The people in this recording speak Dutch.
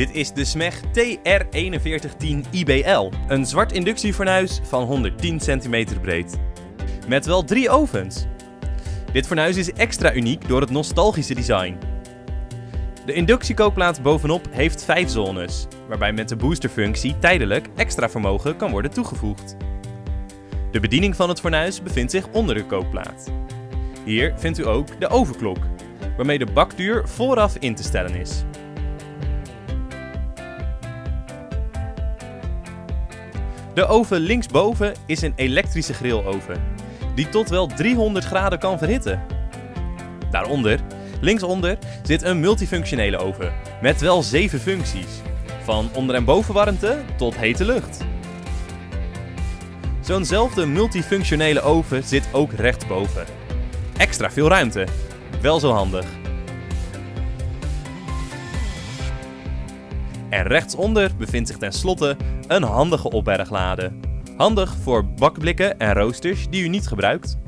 Dit is de SMEG TR4110 IBL, een zwart inductiefornuis van 110 cm breed. Met wel drie ovens. Dit fornuis is extra uniek door het nostalgische design. De inductiekookplaat bovenop heeft 5 zones, waarbij met de boosterfunctie tijdelijk extra vermogen kan worden toegevoegd. De bediening van het fornuis bevindt zich onder de kookplaat. Hier vindt u ook de overklok, waarmee de bakduur vooraf in te stellen is. De oven linksboven is een elektrische grilloven, die tot wel 300 graden kan verhitten. Daaronder, linksonder, zit een multifunctionele oven met wel 7 functies, van onder- en bovenwarmte tot hete lucht. Zo'nzelfde multifunctionele oven zit ook rechtsboven. Extra veel ruimte, wel zo handig. En rechtsonder bevindt zich tenslotte een handige opberglade. Handig voor bakblikken en roosters die u niet gebruikt.